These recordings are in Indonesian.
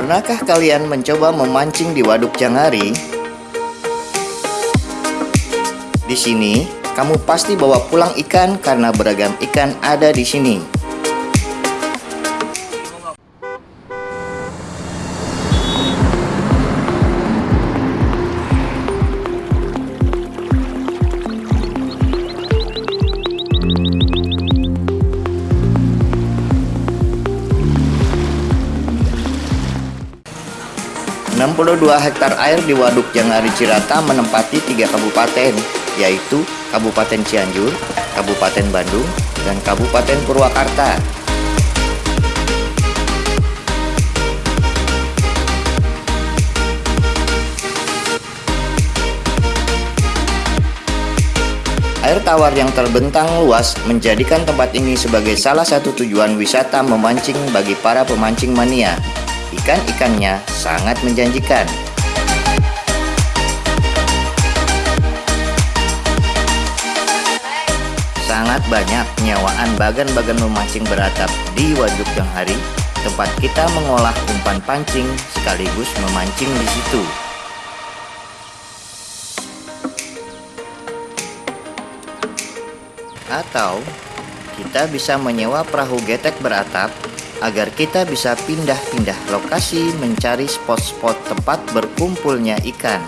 Pernahkah kalian mencoba memancing di Waduk Jangari? Di sini, kamu pasti bawa pulang ikan karena beragam ikan ada di sini. 62 hektar air di Waduk Jangari Cirata menempati tiga kabupaten, yaitu Kabupaten Cianjur, Kabupaten Bandung, dan Kabupaten Purwakarta. Air tawar yang terbentang luas menjadikan tempat ini sebagai salah satu tujuan wisata memancing bagi para pemancing mania ikan-ikannya sangat menjanjikan. Sangat banyak penyewaan bagan-bagan memancing beratap di Waduk Hari, tempat kita mengolah umpan pancing sekaligus memancing di situ. Atau kita bisa menyewa perahu getek beratap agar kita bisa pindah-pindah lokasi mencari spot-spot tempat berkumpulnya ikan.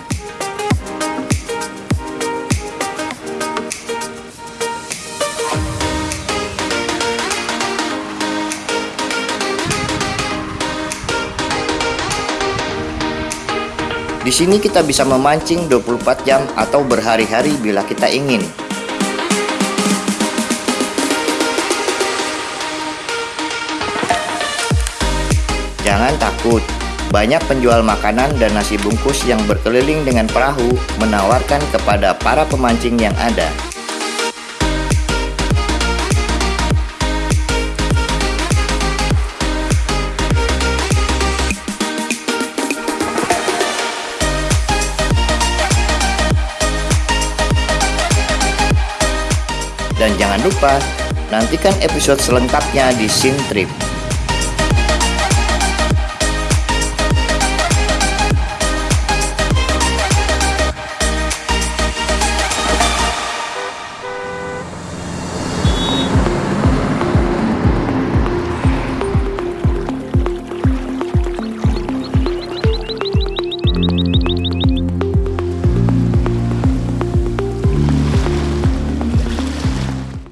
Di sini kita bisa memancing 24 jam atau berhari-hari bila kita ingin. Jangan takut, banyak penjual makanan dan nasi bungkus yang berkeliling dengan perahu menawarkan kepada para pemancing yang ada. Dan jangan lupa, nantikan episode selengkapnya di Trip.